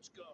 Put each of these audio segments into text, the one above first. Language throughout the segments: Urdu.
مجھ کا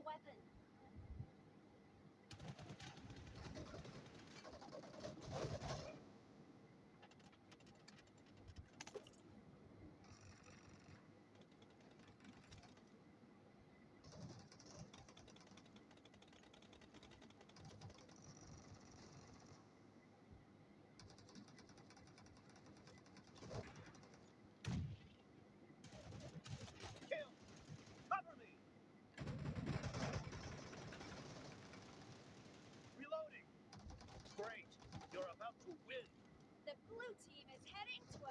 بات جی چو